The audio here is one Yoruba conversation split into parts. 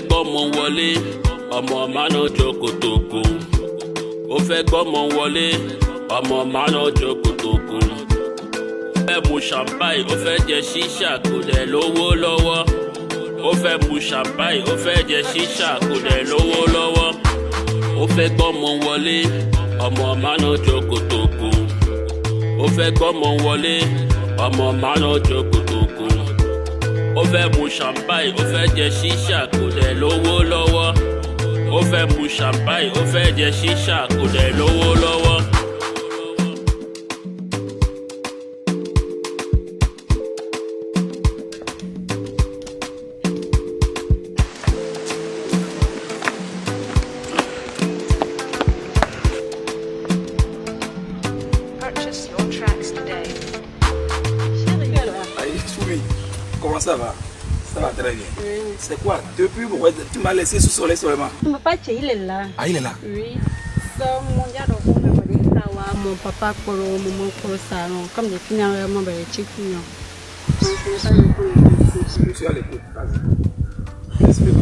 fẹ́ gbọ́mọ wọlé ọmọ mánà jokotoko ó fẹ́ gbọ́mọ wọlé ọmọ mánà jokotoko ó fẹ́ mu champagne ó fẹ́ jẹ ṣíṣà kò dẹ̀ lówó lọ́wọ́ ó fẹ́ mu champagne ó fẹ́ jẹ ṣíṣà kò dẹ̀ lówó lọ́wọ́ ó fẹ́ gbọ́mọ wọlé ọmọ mánà jokotoko ó fẹ́ gbọ́mọ wọlé ọmọ mánà jokotoko fẹ́ mu champagne ó fẹ́ jẹ ṣíṣà kò dẹ̀ lówó lọ́wọ́ ó fẹ́ mu champagne ó fẹ́ jẹ ṣíṣà kò dẹ̀ lówó lọ́wọ́. c'est quoi Depuis, bon, tu m'as laissé sous soleil seulement. Mon papa, il est là. Ah, il est là Oui. Mon papa, pour le moment, pour le salon, comme j'ai fini vraiment les chiquignons. Je suis à l'écoute. Respect,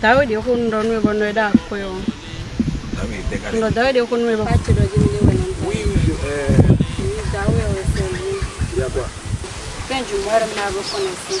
papa. Daudi, on ne donne pas de date. Daudi, Daudi, on ne donne pas de date. Oui, oui. Euh, Daudi, on ne donne pas de date. Quand je meurs, je me reconnaissais.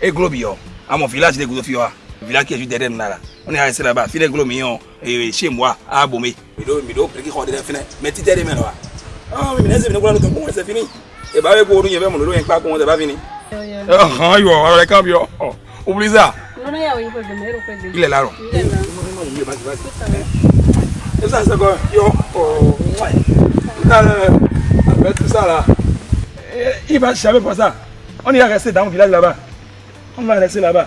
e glo bi yo amo village de gudo wa village ke ju de dem nara oni ha sera ba fi de glo mi yo e se mo a abo mi mi do mi do priki ho de dem fina me ti de dem na wa ah mi ne se mi glo no to mo se fini e ba we ko orun yen be mo lo yen pa ko won de ba fini ah yo ara le kam yo o bliza no no ya o ipo de mero pe de ile laro ile laro esa se ko yo o wa na na abetu sara il va jamais pour ça on ira rester dans le village là-bas Hello. rẹ̀ sí làbà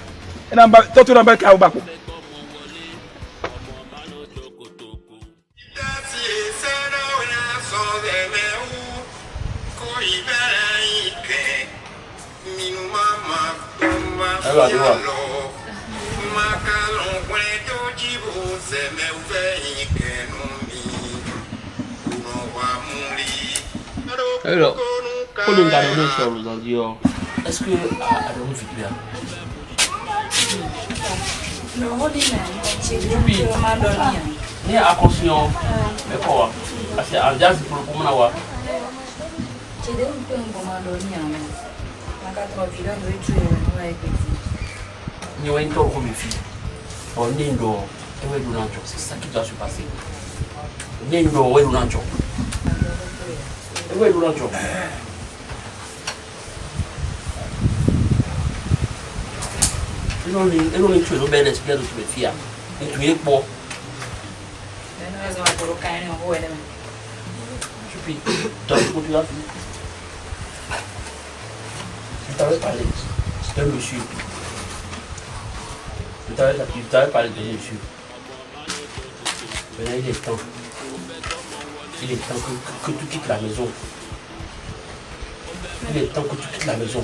tọ́tù náà bá ká ọgbà pọ̀. ẹ̀rọ àdúrà. ẹ̀rọ olùdarí ló sọ̀rọ̀ lọ́dí ọ est-ce que Adamu fit bien Oui, ni akɔsunyɔ mɛkɔ wa parce que ajazi polo kumana wa. Cɛdenw tɛ ngɔmɔ dɔn ni yan nɔ, a ka tɔrɔ fi dɔn o ye tuyo n'o ye peti. Ni wa n tɔɔrɔ ko min fi, ɔ ne n dɔ e wɛ donna jɔ c'est ça qui doit se passer, ne n dɔ o wɛ donna Ils ont une chose bien inspirée de ce métier. Et tu n'es pas. Tu as une raison pour le caillou. Je suis pile. Tu as vu ce que tu as fait Je t'avais parlé de ce monsieur. Je t'avais parlé de ce monsieur. Maintenant, il est temps. Il est temps que tu quittes la maison. Il est temps que tu quittes la maison.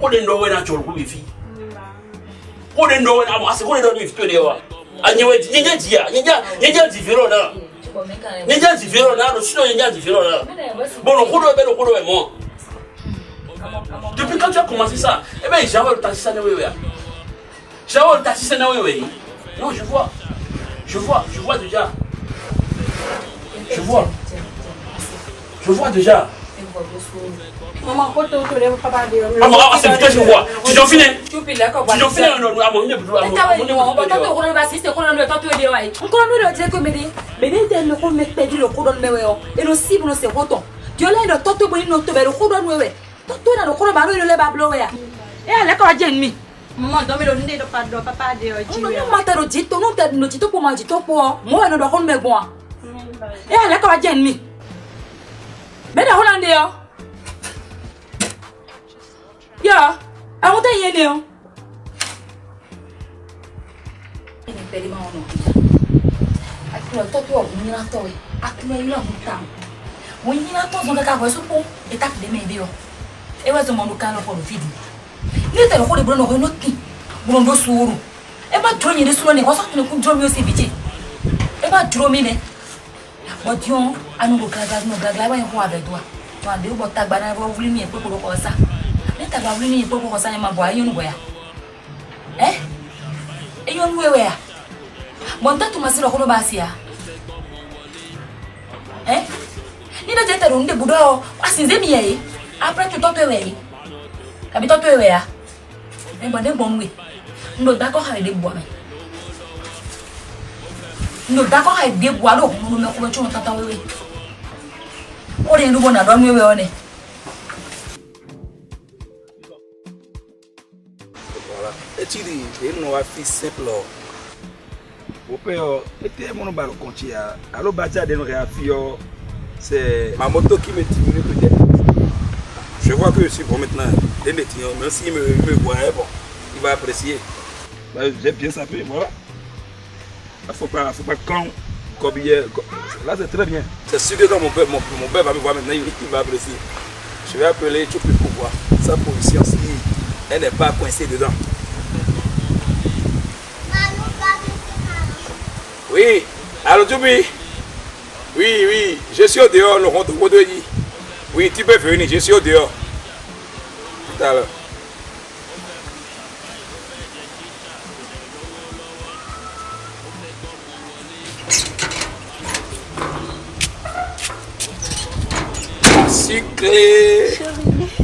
kode ndowe na chol kubifi kode ndowe na masi kode ndowe ifitwe dewa anyewe nyenja jia nyenja nyenja jiviro na nyenja jiviro na no sino nyenja jiviro na bono kudo belo kudo mo depuis quand tu as commencé ça eh ben j'avais le taxi na wewe j'avais le taxi na wewe non je vois je vois je vois déjà je vois je vois déjà ọmọ awa se fitọ si wọ tijọ finẹ tijọ finẹ nọ nọ amọ n yẹ budu amọ n yẹ budu tọ to kọnọ ba sise kọnọ nọ tọ to de wa ye. n kọnọ nọ de o tẹ ko mi de mẹ ne tɛ nọ ko mɛ pɛdi lọ kodɔn mɛ wɛ yɔ eno si bolo se kotɔ jɔlen dɔ tɔ to bɔ ni nɔ tobɛ lọ kodɔn wɛ wɛ tɔ to na lọ kodɔn ba lọ yɛlɛ ba bulɔ wɛ ya. e y'ale kɔrɔ jɛ ni. mọ dɔ mi lọ n den dɔ pa dɔ papa de yɔ ji wɛ. n'o ma ta do jito n'o ta do jito kpɔmɔ jito kpɔ mɔ yɛrɛ dɔ kɔnɔ bɛ gbɔn wa. e y'ale kɔrɔ jɛ ni. mɛ dɛ kɔnɔ de yɔ. Yeah, I want to hear now. And I bet him on. I could talk to you, Minato. I could not love town. When Minato on the car was upon, it up the maybe. It was a monocan of video. Later, what a Bruno Honoki, Bruno Suru. Ever join you this one, it was not going to draw me a CBG. Ever draw me there. But you, I know Gagaz no Gagla, I want to have a door. One day, what Tagbana will win me a couple of us taba wuli ni kpokpo kɔsa ɲɛma bɔ a yɔnu bɔya ɛ e yɔnu wewe ya bɔn ta tuma sira kolo b'a siya ɛ ni dɔ tɛ tɛrɛ n de budɔ a sinze mi yɛ ye après tu tɔtɔ wɛ ye kabi tɔtɔ wɛ ya ɛ bɔn ne bɔn we n do dakɔ ha de bɔ mɛ n do dakɔ ha de bɔ a do kun mɛ kɔbɛ tata wewe o de ye ne bɔ wewe wɔ tiri e minnu b'a fi Au père était mon e tɛ minnu b'a de c'est ma moto qui me tire peut-être je vois que je suis bon maintenant dès hein. même s'il me me voit hein, bon il va apprécier bah, j'ai bien sapé voilà il ah, faut pas faut pas quand comme hier là c'est très bien c'est sûr que quand mon père mon, mon père va me voir maintenant il va apprécier je vais appeler tout pour voir sa position si elle n'est pas coincée dedans Oui, allô Djoubi Oui, oui, je suis au dehors, le rond de Oui, tu peux venir, je suis au dehors. Tout à l'heure.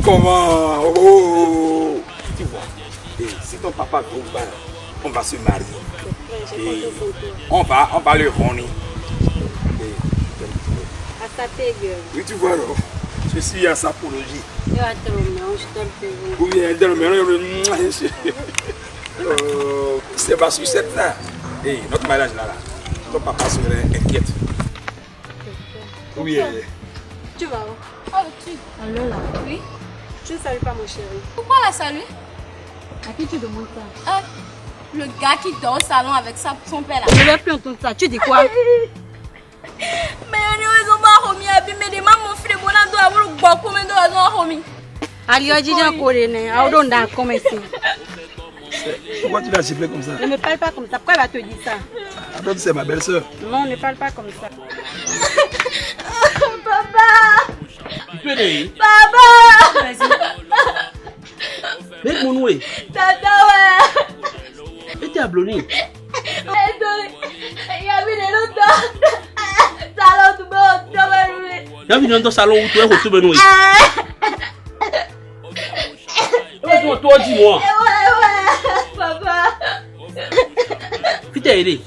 Comment Oh Tu vois, si ton papa tombe, on va se marier on va, on va le rendre. Oui, tu vois, alors. je suis à sa apologie. Oui, elle donne le C'est pas sur cette là. Et eh, notre mariage là, là. Ton papa serait inquiète. Oui, elle Tu vas où Oh, tu. Allô, là. Oui. Tu ne salues pas mon chéri. Pourquoi la saluer À qui tu demandes ça ah, le gars qui dort au salon avec sa son là. Je plus entendre ça. Tu dis quoi Mais on est mon Pourquoi tu vas siffler comme ça Ne parle pas comme ça. Pourquoi elle va te dire ça Attends, ah, c'est ma belle-sœur. Non, ne parle pas comme ça. papa Papa Vas-y. mon Abloni Yavi nenon to Salon ou toube ou toube Yavi nenon to salon ou toube ou toube noui Ewa ewa Fite edi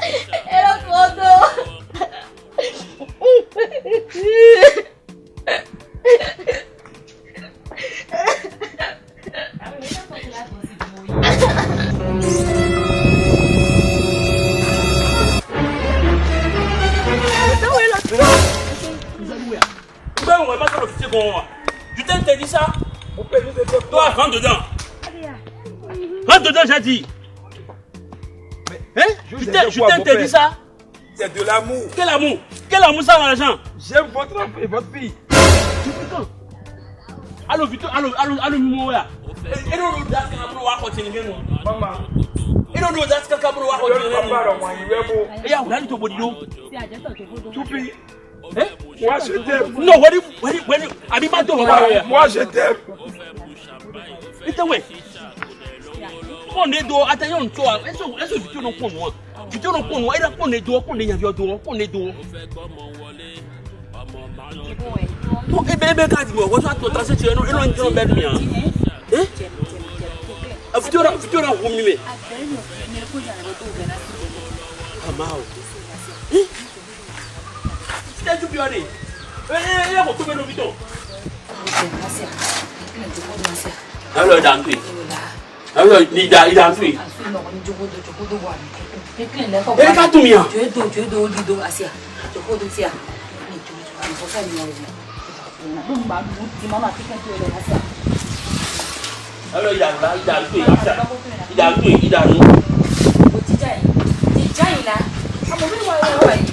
je Je t'ai dit ça. rentre dedans. Rentre dedans, j'ai dit. Hein? Je t'ai dit ça. C'est de l'amour. Quel amour Quel amour ça, l'argent J'aime votre et votre fille. Allô, Vito, allô, allô, allô, allô, Et nous, à nous. Eh? mo wá ṣe tẹ́ẹ̀mù. no wẹ́rí wẹ́rí wẹ́rí àbí má tó wọ́n wá. mo wá It's a way. pon ne do ata yon to a eso eso bitu moi. pon wa bitu no moi. wa ira pon ne do pon ne ya do pon ne do to e be be ka ti wo so to ta se ti no eno njo be mi an eh a futura futura wo mi me amao tẹ́jú bí ọ̀rẹ́ ẹ ẹ kò tó mẹ́nu mi tọ̀. lọ́lọ́ ìdàntú yìí lọ́lọ́ ìdàntú yìí. ẹ ká tún mi hàn. jòdò jòdò olùdó àṣìá jòkódo tíà ní jòdò àlùfọ́fẹ́ mi ọ̀rẹ́ mi ló ń bá dùn tí màmá kíkẹ́ tó ẹ̀rọ àṣìá. lọ́lọ́ ìdàgbà ìdàntú yìí àṣà ìdàntú yìí ìdànù. òjìjà yìí ìjà yìí la àmọ̀ mi wà wà wà yìí.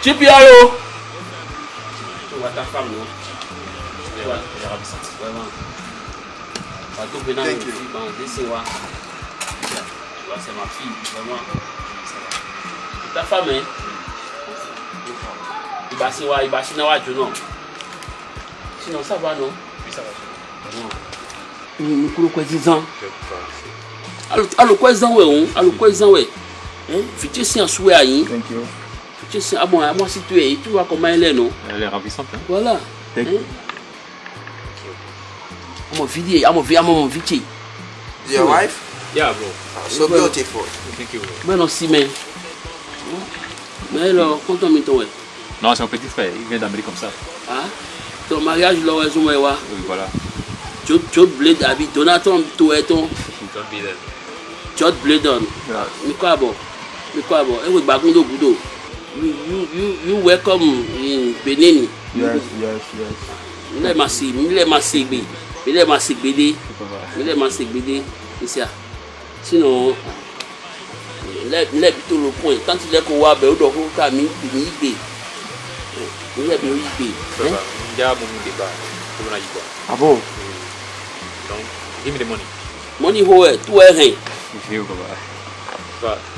GPR o. tu you. Ta femme, hein? Ìbá sí wa, ìbá sí náà wájú náà. Sinon, ça va, non? Oui, ça va. Nkuru kwa zizan. Alo kwa zan we, alo kwa zan we. Fiti si an suwe a yin. Thank you. Tu sais, à moi, à moi si tu es, tu vois comment elle est, non Elle est ravissante. Hein? Voilà. Hein? I'm a VD, I'm a VD, I'm a Your wife? Yeah, bro. So yeah, beautiful. Thank you. non si, mais Mais alors, compte-toi, mais ouais. Non, c'est mon petit frère, il vient d'Amérique comme ça. Ah Ton mariage, là, où est moi, que Oui, voilà. Tu as blé d'habit, Donaton, tu es ton. Tu as blé d'on. Mais quoi, bon Mais quoi, bon Et eh oui, bagondo, goudo. you you you you welcome in benin. yes yes yes. mi lè máa ṣe mi lè máa ṣe gbè mi lè máa ṣe gbèdé mi lè máa ṣe gbèdé ìṣe à sínú lẹ́ẹ̀bi tó lo pọ́ìn tanti lẹ́kọ̀ọ́ wa bẹ̀ ó dọ̀ kó ká mi mi gbè mi lẹ́ẹ̀bi ó yí gbè. ǹjẹ́ àmú mi dé bá a ló ń yí bá a. àbò. Hmm, give me the money. money hoe eh, ẹ tó ẹ hẹn. ìfẹ́ o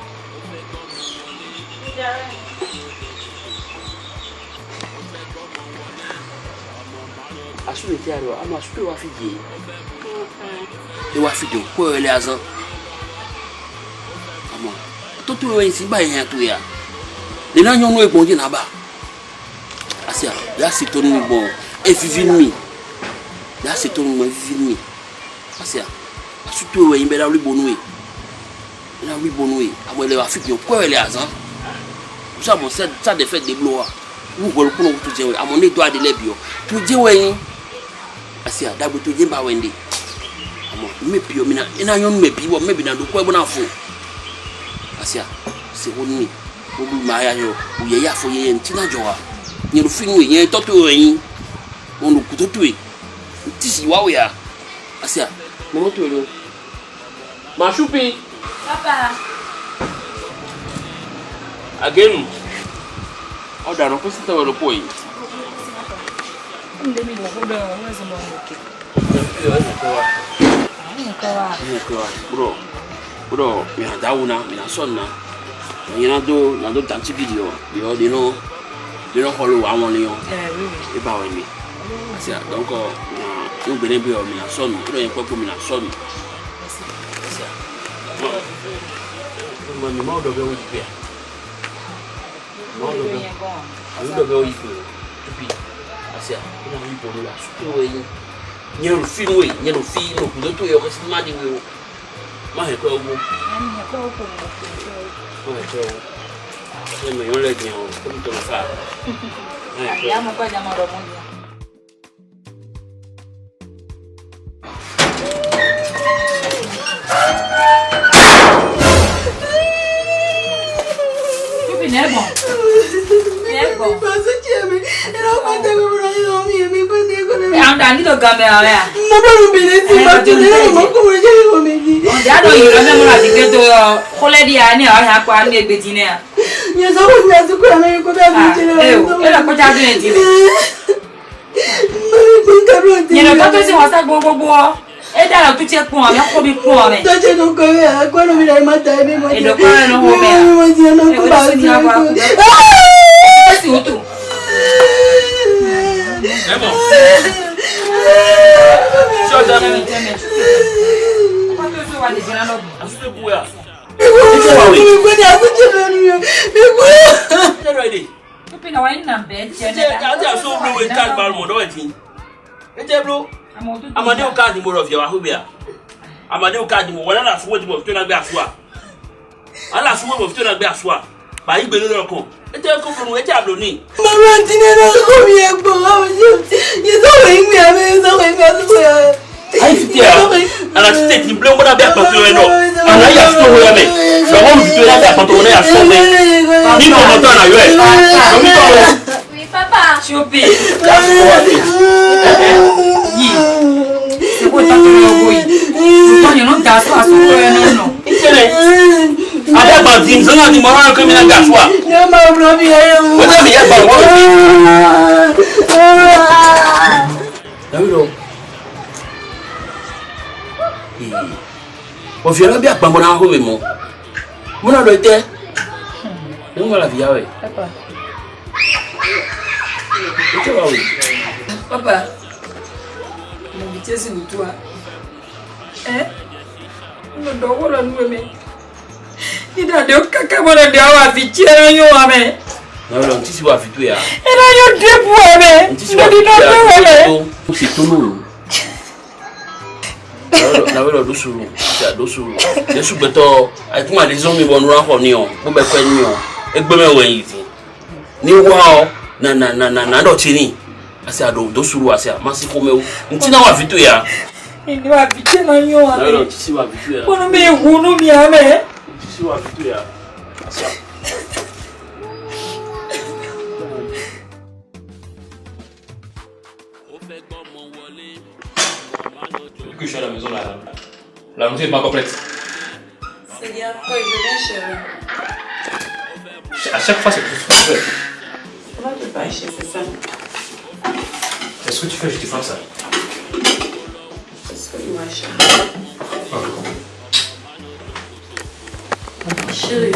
asube ti ariwa ama asube wa fidie ewa fidie kó yọ ilé azán àmọ́ tó tó yọ ìsìn báyìí yẹn tó yà nínú nyɔnu yi gbɔn dina ba asi a yasi tó nu gbɔn evivi nu mi yasi tó nu gbɔn evivi nu mi asi a asutu yɔ yin bɛ la wuli bonu yi la wuli bonu yi awɔ ilé wa fidie kó yọ ilé azán musa mɔ sɛ sa de fɛ de blo wa wúwọ̀lùkúnà tó jẹ́ wẹ̀ àmọ́ ní ìdó adé lẹ́bi ọ́ tó jẹ́ wẹ̀ yín asi adabuto nyimba wende amo mipio mina ina yon mebi wo mebi na dukwe bona fo asi a se woni ogu ma ya yo uye ya fo ye ntina jowa nyeru finu ye toto yin onu kutoto e tisi wa we a asi a mo moto lo ma shupi papa again ọ̀daràn kó sí tẹ̀wé lóko yìí. Mimi nakuda uwezo mwanamke. Bro, bro, mina dauna, mina sonna. Mina do, na do tanti video. Yo, they know, they know follow àwọn ni yo. Eh, really. Iba wa mi. Asi, donc na yo gbere bi o mina sonna. Bro, yen popo mina sonna. Asi. Mo ni mo do be o ipe. Mo do be. Alu do be o ipe kasi a ina yi bolo la sutu wo yi nye no fi no yi nye no fi no kudo to yi o kasi ma di wo ma hɛ kɔ wo ma hɛ kɔ wo ne mɛ yɔn lɛ gbɛn o ko mi tɔmɔ fa ma hɛ kɔ wo. Ibi nẹ́bọ̀n. Nẹ́bọ̀n tẹ̀mí ẹ̀rọ pa tẹ̀mí mo ràn yín omi èmi pé ní ẹ̀kọ́ náà. àwọn àní lọ gan mẹ́ra rẹ̀. mo bọ́dọ̀ bèrè sí i bàtú ní ẹ̀rọ mọ́ kúrò jẹ́ mi ni. ọ̀dà àdó yìí lọ́sẹ̀ mo rà sí pé tó yọ kólẹ́ di àní àwọn yà pa ní ẹgbẹ́ tì náà. yẹn sọ fún mi àti kúrò àmì lọ́wọ́ tu tiẹ kpọn mẹ kọ bi kpọn mẹ. tọjẹ ko ko mẹ a kọnọ mi na i ma ta ye mi ma tiɲɛ. e dɔ kọnọ n'o mẹ. mi ma tiɲɛ n'o ko b'a tiɲɛ ko. e o de sigi o tun ẹ bọ̀ ṣé ọjà mi ni. àtúntò ìbú wa. ìbú wa wẹ̀. ìbú ni àtúntò lórí o ìbú. ṣé rẹ̀ dé. pípín àwọn ẹ̀yìn náà bẹ́ẹ̀ jẹ́ náà. ṣé àti àṣọ olówó ìta àgbàrún mọ̀dọ́wẹ̀ tí. ẹ jẹ́ bro amadu káàdì mo rọ̀ fìyàwó àhóbìà amadu káàdì mo wọ́n náà àṣùwọ̀n tí mo fi tó náà gbé àṣùwà. àlàṣùwọ̀n mo fi tó náà gbé àṣùwà bàyí gbèrú lọkọ ẹtẹ kó fún ẹtẹ àlóní. màmá ti ní ẹni ọkọ mi ẹ gbọ́ ọ yẹ sọ̀rọ̀ yín mi àmì yẹ sọ̀rọ̀ yín mi àtúntò yà. ayi ti tẹ ọ ti tẹ ti bilen kọdà bí àpàtó yẹn lọ ala yà sọ wọ yẹn mẹ sọwọ mi tó yà bí àpàtó wọn yà sọ mẹ ní mọmọ tó àná yọ ẹ lómi tó wọ. papa ṣubi yìí ṣe kó ìtàkùn yọ bóyì ṣùgbọ́n yìí ló dà sọ àsopọ̀ yẹn náà adagba di nzona di mɔrɔ yɛ kɔmi na gasuwa. ne ma wulɔ bi yɛ yɛ wo. o de yɛ bi. dawudɔ ọ̀fìà lọ́bí àpamọ́ra mo bí jésù wùtú wa ẹ ida de kaka mana de awa fi tiɛra yo wa mɛ. yɔrɔ n ti si wa fi to yan. ina yo debu wa mɛ. n ti si wa fi to yan o si to n'o ye. na wɛrɛ do suru ja do suru yesu gbɛtɔ ayi kuma de zɔn mi bɔ nura kɔ ni o ko bɛ kɔ ni o e gbɛmɛ wɛ yi ti ni wa o na na na na na dɔ ti ni asi a do do suru asi a ma si ko mɛ o n ti na wa fi to yan. ni wa fi tiɛra yo wa mɛ. na wɛrɛ n ti si wa fi to yan. kɔnɔ bɛ ye wolo mi yan mɛ. wa vitu que je suis à la maison là. La maison est pas complète. cest bien, toi je viens chez À chaque fois c'est plus ce que tu fais. Comment tu vas chez c'est ça quest ce que tu fais je te frappe ça C'est ce que tu m'achètes. Chérie,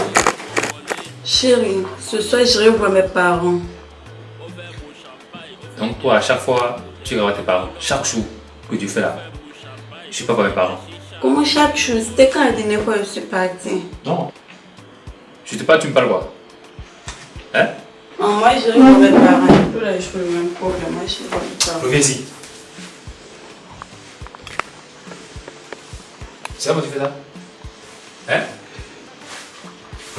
chérie, ce soir j'irai voir mes parents. Donc toi, à chaque fois, tu vas voir tes parents. Chaque jour que tu fais là, je suis pas voir mes parents. Comment chaque jour C'était quand la dernière fois que je suis partie Non. Je pas pas, tu me parles pas Hein Non, moi j'irai voir mes parents. là, je fais le même problème. Moi je suis mes parents. Reviens-y. C'est que tu fais ça Hein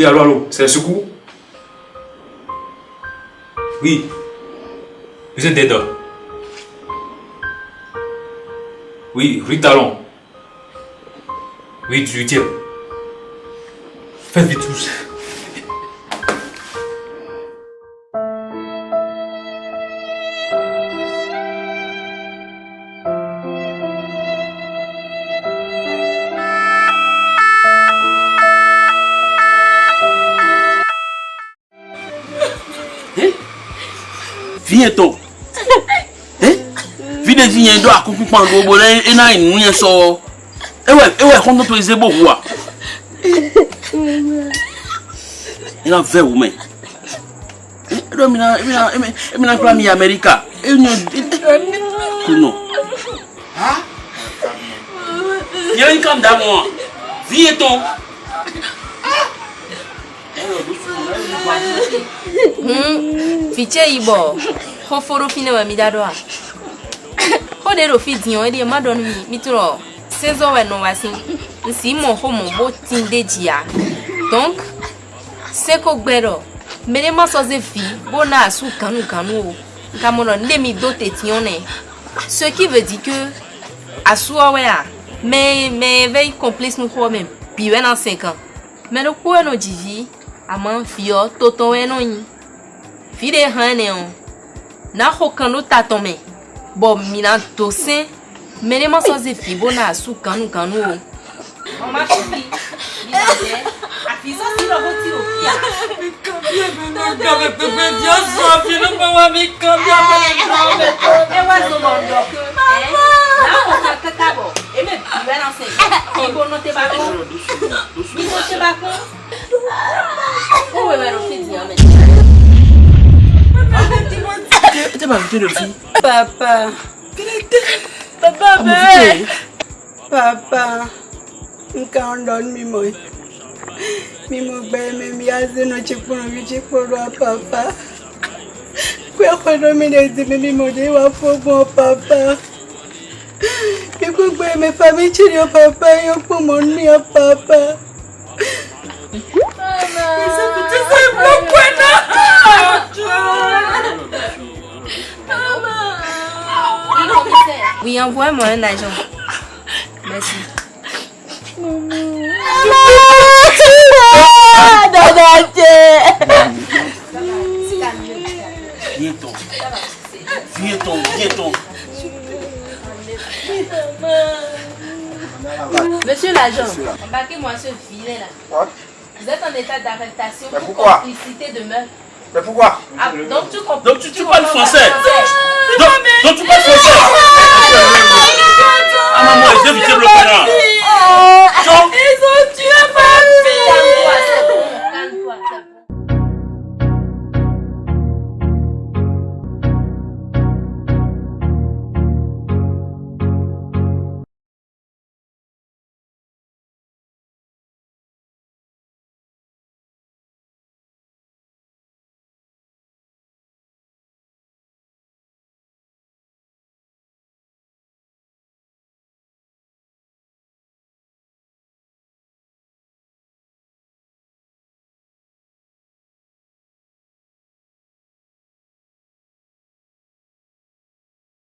Oui, allô, c'est un secours Oui. Vous êtes d'aide Oui, rue Talon. Oui, 18e. Faites vite tous. ndo akukukpa ndo bo le ena inu yɛ sɔ ewe ewe kɔntɔn to eze bo wu a ena vɛ wu mɛ edo mina emina emina kura mi amɛrika enyo kuno ha yɛn kan da mɔ vie tɔn. fiche yibɔ foforo fi ne ma mi da dɔ wa. o de do fi diyan e de ma dɔn wi mitrɔ sezɔ wɛ nɔ wa sim sim mɔ ho mɔ bo tin de jia donc seko gbɛrɔ mene ma sɔ ze fi bo na asu kanu kanu o nka do te tiɲɔ nɛ ce qui veut dire que asuɔ wɛ a mɛ mɛ vɛ complice nu xɔ mɛ bi wɛ na cinq ans mɛ no ko wɛ no dzivi ama fiɔ totɔ wɛ nɔ nyi fi de hã nɛ na xɔ kan do tatɔ Bon, mi nan tose, mene man soze fi bon nan asu kanou kanou. Mwa ma chupi, mi nan de, a fizon si lovo ti lovi. Mi kabyen, mi mwen kabyen, pepe diyon so, fi lup mwen wame kabyen, mwen lup mwen. Ewa zon mwen doke, e, nan mwen kaka bo, e mwen anse, mi bon note bako. Mi kouche bako. Ou e mwen anse diyon mwen chupi. ẹ bá mi tó papa, fi. bàbá bàbá bẹ́ẹ̀ bàbá nǹkan ọ̀rọ̀ mímọ́ mímọ́ gbẹ̀mí mi á sínú chikpọ̀rọ̀ mi chikpọ̀rọ̀ bàbá pé ọ̀pọ̀lọpọ̀ mi lè dì mí mímọ́ dé wá fọ́gbọ́n bàbá gbogbo ẹ̀mẹ̀fà méjì ni ọba bá yọ pọ̀ mọ́ ní ọba bá. Mama. Ìsèkùtì sẹ́yìn gbogbo ẹ̀ náà. Oui, envoie-moi un agent. Merci. Maman. Viens-t'en. Viens-t'en, viens-t'en. Monsieur l'agent, embarquez-moi ce filet là. Vous êtes en état d'arrestation pour complicité de meurtre. Mais pourquoi ah, Donc tu Donc tu, parles français. donc, tu parles français.